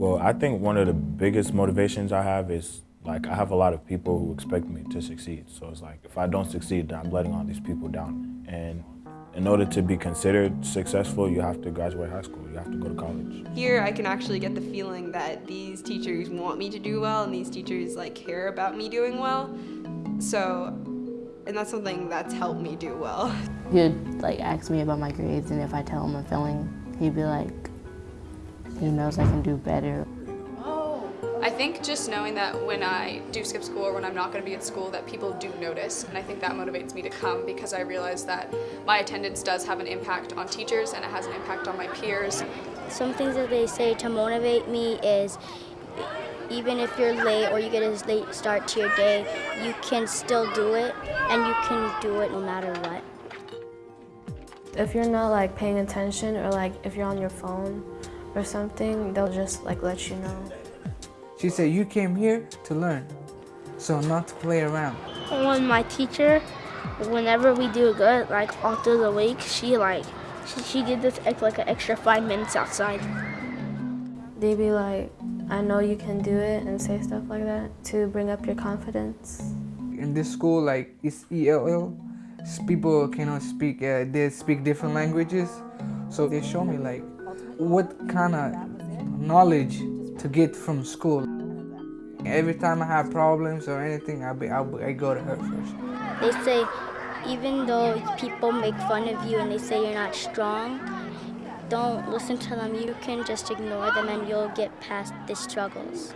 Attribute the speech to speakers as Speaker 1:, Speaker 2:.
Speaker 1: Well, I think one of the biggest motivations I have is like I have a lot of people who expect me to succeed. So it's like if I don't succeed, then I'm letting all these people down. And in order to be considered successful, you have to graduate high school. You have to go to college.
Speaker 2: Here, I can actually get the feeling that these teachers want me to do well, and these teachers like care about me doing well. So, and that's something that's helped me do well.
Speaker 3: He'd like ask me about my grades, and if I tell him I'm failing, he'd be like, he knows I can do better.
Speaker 4: I think just knowing that when I do skip school or when I'm not going to be at school that people do notice and I think that motivates me to come because I realize that my attendance does have an impact on teachers and it has an impact on my peers.
Speaker 5: Some things that they say to motivate me is even if you're late or you get a late start to your day, you can still do it and you can do it no matter what.
Speaker 6: If you're not like paying attention or like if you're on your phone or something, they'll just like let you know.
Speaker 7: She said, you came here to learn, so not to play around.
Speaker 8: When my teacher, whenever we do good, like all through the week, she like, she, she gives us like an extra five minutes outside.
Speaker 6: They'd be like, I know you can do it and say stuff like that to bring up your confidence.
Speaker 7: In this school, like it's ELL, people cannot speak, uh, they speak different languages. So they show me like what kind of knowledge to get from school. Every time I have problems or anything, I, be, I, I go to her first.
Speaker 5: They say even though people make fun of you and they say you're not strong, don't listen to them. You can just ignore them and you'll get past the struggles.